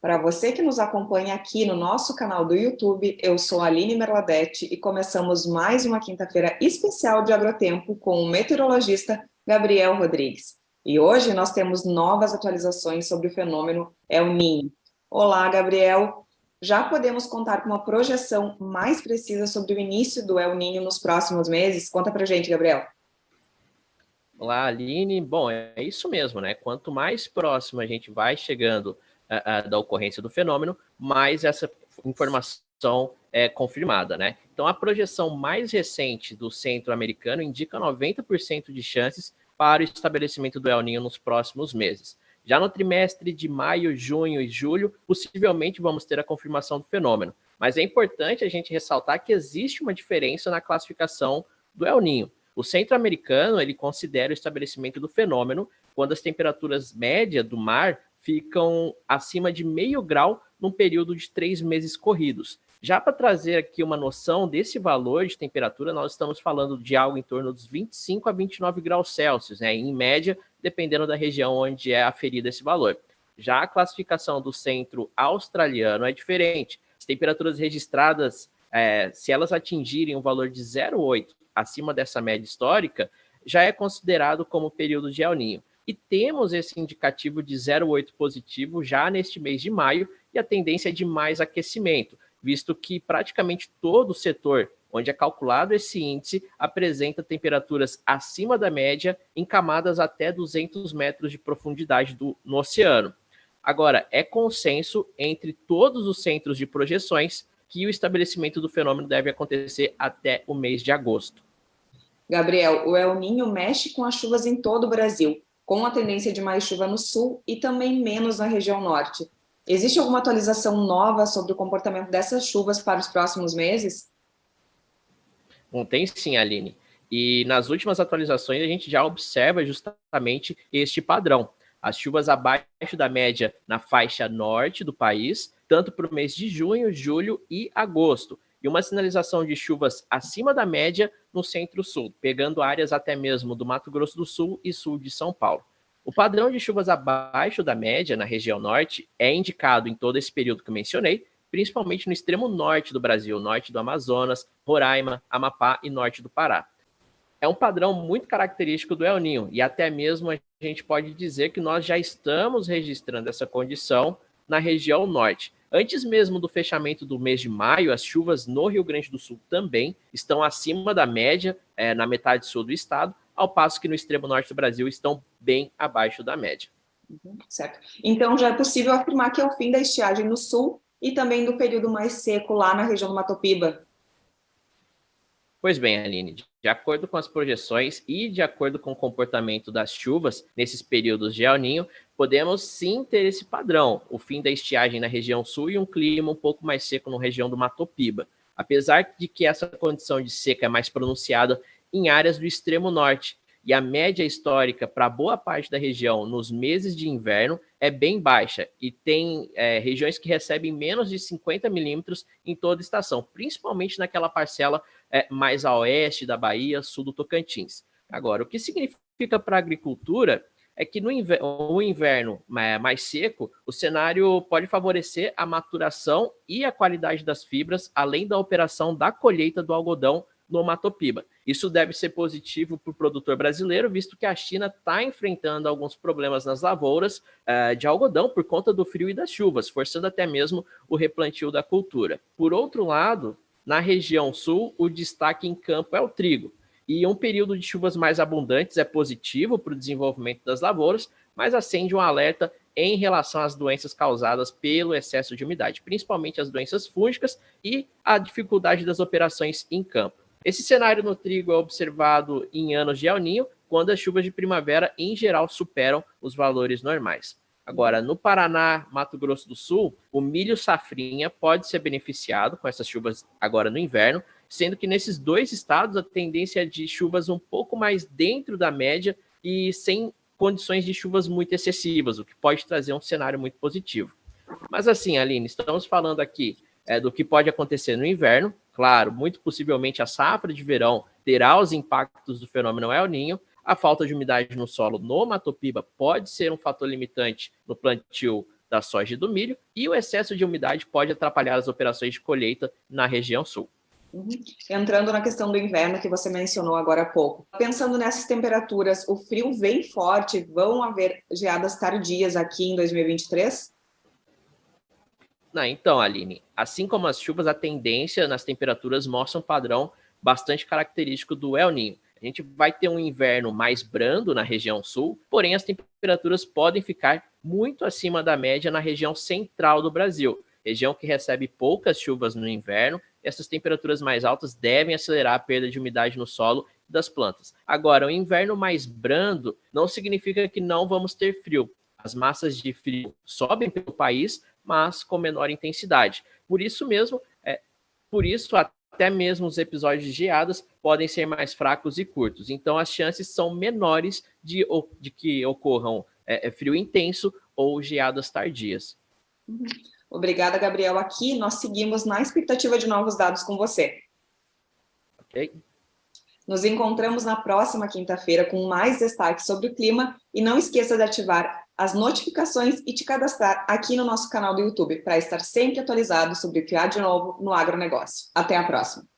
Para você que nos acompanha aqui no nosso canal do YouTube, eu sou Aline Merladete e começamos mais uma quinta-feira especial de Agrotempo com o meteorologista Gabriel Rodrigues. E hoje nós temos novas atualizações sobre o fenômeno El Niño. Olá, Gabriel. Já podemos contar com uma projeção mais precisa sobre o início do El Niño nos próximos meses? Conta para gente, Gabriel. Olá, Aline. Bom, é isso mesmo, né? Quanto mais próximo a gente vai chegando uh, da ocorrência do fenômeno, mais essa informação é confirmada, né? Então, a projeção mais recente do centro americano indica 90% de chances para o estabelecimento do El Ninho nos próximos meses. Já no trimestre de maio, junho e julho, possivelmente vamos ter a confirmação do fenômeno. Mas é importante a gente ressaltar que existe uma diferença na classificação do El Ninho. O centro-americano ele considera o estabelecimento do fenômeno quando as temperaturas médias do mar ficam acima de meio grau num período de três meses corridos. Já para trazer aqui uma noção desse valor de temperatura, nós estamos falando de algo em torno dos 25 a 29 graus Celsius, né, em média, dependendo da região onde é aferido esse valor. Já a classificação do centro australiano é diferente. As temperaturas registradas, é, se elas atingirem um valor de 0,8 acima dessa média histórica, já é considerado como período de El Ninho. E temos esse indicativo de 0,8 positivo já neste mês de maio, e a tendência é de mais aquecimento, visto que praticamente todo o setor onde é calculado esse índice apresenta temperaturas acima da média em camadas até 200 metros de profundidade do, no oceano. Agora, é consenso entre todos os centros de projeções que o estabelecimento do fenômeno deve acontecer até o mês de agosto. Gabriel, o El Ninho mexe com as chuvas em todo o Brasil, com a tendência de mais chuva no sul e também menos na região norte. Existe alguma atualização nova sobre o comportamento dessas chuvas para os próximos meses? Bom, tem sim, Aline. E nas últimas atualizações a gente já observa justamente este padrão. As chuvas abaixo da média na faixa norte do país, tanto para o mês de junho, julho e agosto e uma sinalização de chuvas acima da média no centro-sul, pegando áreas até mesmo do Mato Grosso do Sul e sul de São Paulo. O padrão de chuvas abaixo da média na região norte é indicado em todo esse período que mencionei, principalmente no extremo norte do Brasil, norte do Amazonas, Roraima, Amapá e norte do Pará. É um padrão muito característico do El Ninho, e até mesmo a gente pode dizer que nós já estamos registrando essa condição na região norte. Antes mesmo do fechamento do mês de maio, as chuvas no Rio Grande do Sul também estão acima da média é, na metade sul do estado, ao passo que no extremo norte do Brasil estão bem abaixo da média. Uhum, certo. Então já é possível afirmar que é o fim da estiagem no sul e também do período mais seco lá na região do Matopiba. Pois bem, Aline, de acordo com as projeções e de acordo com o comportamento das chuvas nesses períodos de El Ninho, podemos sim ter esse padrão, o fim da estiagem na região sul e um clima um pouco mais seco na região do Matopiba. Apesar de que essa condição de seca é mais pronunciada em áreas do extremo norte, e a média histórica para boa parte da região nos meses de inverno é bem baixa, e tem é, regiões que recebem menos de 50 milímetros em toda estação, principalmente naquela parcela é, mais a oeste da Bahia, sul do Tocantins. Agora, o que significa para a agricultura é que no inverno, inverno mais seco, o cenário pode favorecer a maturação e a qualidade das fibras, além da operação da colheita do algodão no Matopiba. Isso deve ser positivo para o produtor brasileiro, visto que a China está enfrentando alguns problemas nas lavouras uh, de algodão por conta do frio e das chuvas, forçando até mesmo o replantio da cultura. Por outro lado, na região sul, o destaque em campo é o trigo. E um período de chuvas mais abundantes é positivo para o desenvolvimento das lavouras, mas acende um alerta em relação às doenças causadas pelo excesso de umidade, principalmente as doenças fúngicas e a dificuldade das operações em campo. Esse cenário no trigo é observado em anos de El Ninho, quando as chuvas de primavera, em geral, superam os valores normais. Agora, no Paraná, Mato Grosso do Sul, o milho safrinha pode ser beneficiado com essas chuvas agora no inverno, sendo que nesses dois estados a tendência é de chuvas um pouco mais dentro da média e sem condições de chuvas muito excessivas, o que pode trazer um cenário muito positivo. Mas assim, Aline, estamos falando aqui é, do que pode acontecer no inverno. Claro, muito possivelmente a safra de verão terá os impactos do fenômeno El Ninho, a falta de umidade no solo no Matopiba pode ser um fator limitante no plantio da soja e do milho, e o excesso de umidade pode atrapalhar as operações de colheita na região sul. Uhum. Entrando na questão do inverno que você mencionou agora há pouco, pensando nessas temperaturas, o frio vem forte, vão haver geadas tardias aqui em 2023? Não, então, Aline, assim como as chuvas, a tendência nas temperaturas mostra um padrão bastante característico do El Ninho. A gente vai ter um inverno mais brando na região sul, porém as temperaturas podem ficar muito acima da média na região central do Brasil, região que recebe poucas chuvas no inverno. Essas temperaturas mais altas devem acelerar a perda de umidade no solo das plantas. Agora, o inverno mais brando não significa que não vamos ter frio. As massas de frio sobem pelo país, mas com menor intensidade. Por isso mesmo, é, por isso até mesmo os episódios de geadas podem ser mais fracos e curtos. Então, as chances são menores de, de que ocorram é, é, frio intenso ou geadas tardias. Uhum. Obrigada, Gabriel. Aqui nós seguimos na expectativa de novos dados com você. Ok. Nos encontramos na próxima quinta-feira com mais destaques sobre o clima e não esqueça de ativar as notificações e te cadastrar aqui no nosso canal do YouTube para estar sempre atualizado sobre o que há de novo no agronegócio. Até a próxima!